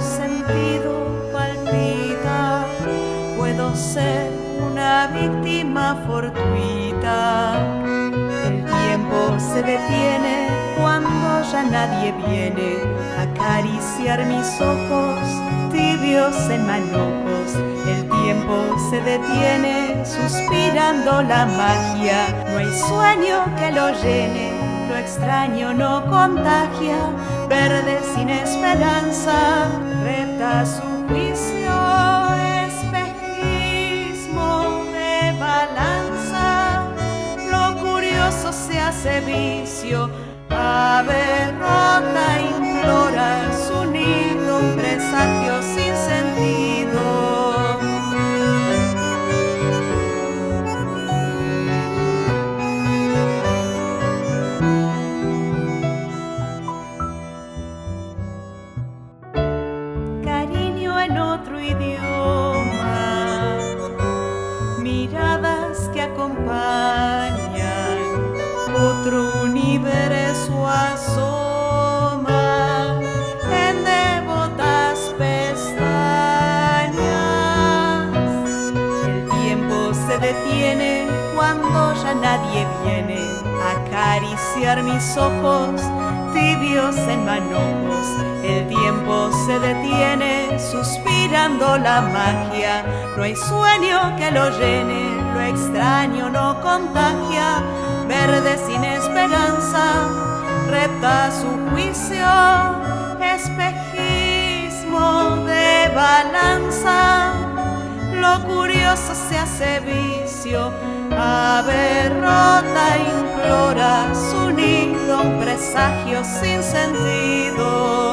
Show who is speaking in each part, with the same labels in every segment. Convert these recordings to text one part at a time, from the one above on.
Speaker 1: sentido palpita, puedo ser una víctima fortuita. El tiempo se detiene cuando ya nadie viene a acariciar mis ojos tibios en manojos. El tiempo se detiene suspirando la magia, no hay sueño que lo llene extraño no contagia. Verde sin esperanza, reta su juicio, espejismo de balanza. Lo curioso se hace vicio, ave rota implora su nido, un presagio otro idioma, miradas que acompañan, otro universo asoma en devotas pestañas. El tiempo se detiene cuando ya nadie viene a acariciar mis ojos tibios en manojos. El tiempo se detiene la magia. No hay sueño que lo llene, lo extraño no contagia. Verde sin esperanza, repta su juicio, espejismo de balanza. Lo curioso se hace vicio, ave implora su nido, un presagio sin sentido.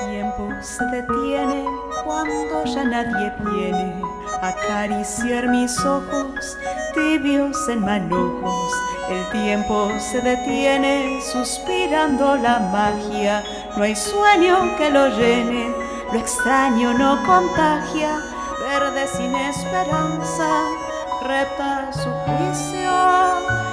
Speaker 1: Tiempo se detiene cuando ya nadie viene a acariciar mis ojos tibios en manojos. El tiempo se detiene suspirando la magia. No hay sueño que lo llene, lo extraño no contagia. Verde sin esperanza, repta su juicio,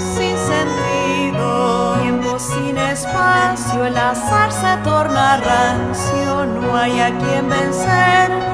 Speaker 1: sin sentido, tiempo sin espacio, el azar se torna rancio, no hay a quien vencer,